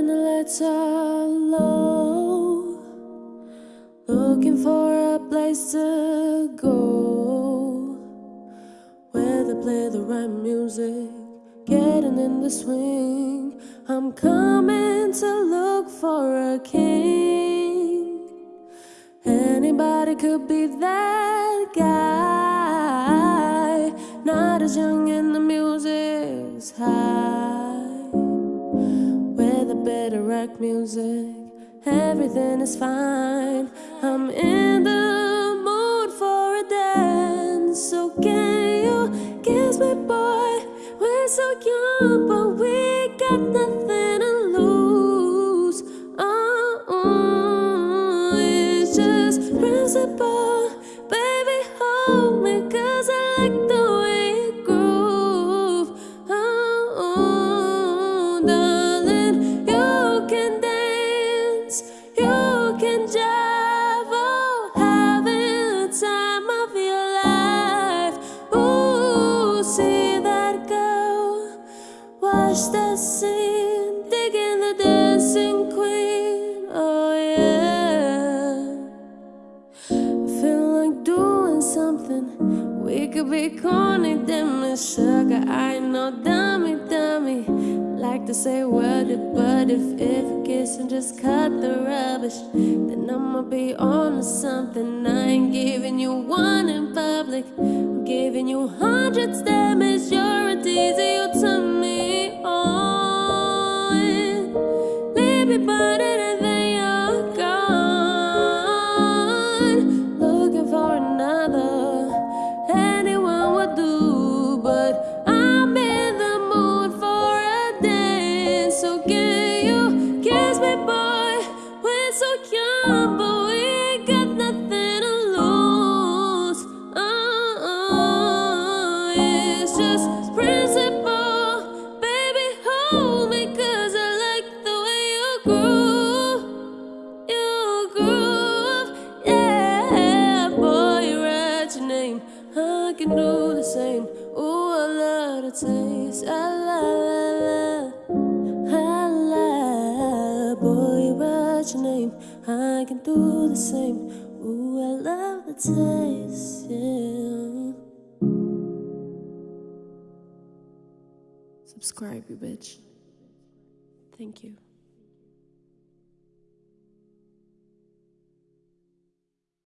spirits are low, looking for a place to go where they play the right music, getting in the swing. I'm coming to look for a king. Anybody could be that guy, not as young and the music's high better rock music. Everything is fine. I'm in the mood for a dance. So can you kiss me, boy? We're so young, Watch that scene, digging the dancing queen. Oh yeah. I feel like doing something. We could be corny, damn sugar. I know, dummy, dummy. Like to say what it, but if if a kiss and just cut the rubbish, then I'ma be on something. I ain't giving you one in public. I'm giving you hundreds, damn it's your teasy. You I can do the same. Ooh, I love the taste. I love, I love, boy, write your name. I can do the same. Ooh, I love the taste. Yeah. Subscribe, you bitch. Thank you.